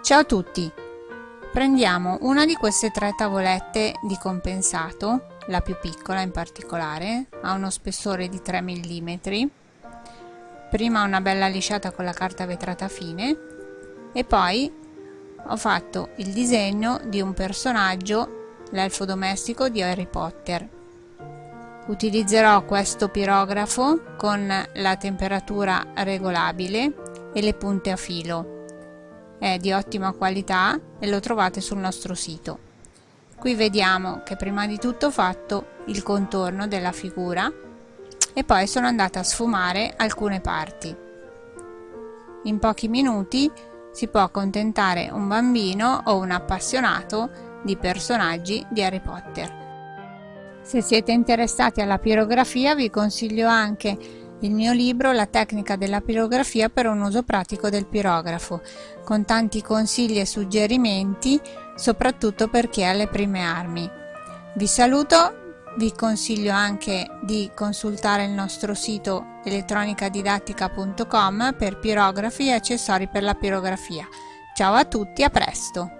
Ciao a tutti! Prendiamo una di queste tre tavolette di compensato, la più piccola in particolare, ha uno spessore di 3 mm. Prima una bella lisciata con la carta vetrata fine e poi ho fatto il disegno di un personaggio, l'elfo domestico di Harry Potter. Utilizzerò questo pirografo con la temperatura regolabile e le punte a filo è di ottima qualità e lo trovate sul nostro sito. Qui vediamo che prima di tutto ho fatto il contorno della figura e poi sono andata a sfumare alcune parti. In pochi minuti si può accontentare un bambino o un appassionato di personaggi di Harry Potter. Se siete interessati alla pirografia vi consiglio anche il mio libro La tecnica della pirografia per un uso pratico del pirografo, con tanti consigli e suggerimenti, soprattutto per chi ha le prime armi. Vi saluto, vi consiglio anche di consultare il nostro sito elettronicadidattica.com per pirografi e accessori per la pirografia. Ciao a tutti, a presto!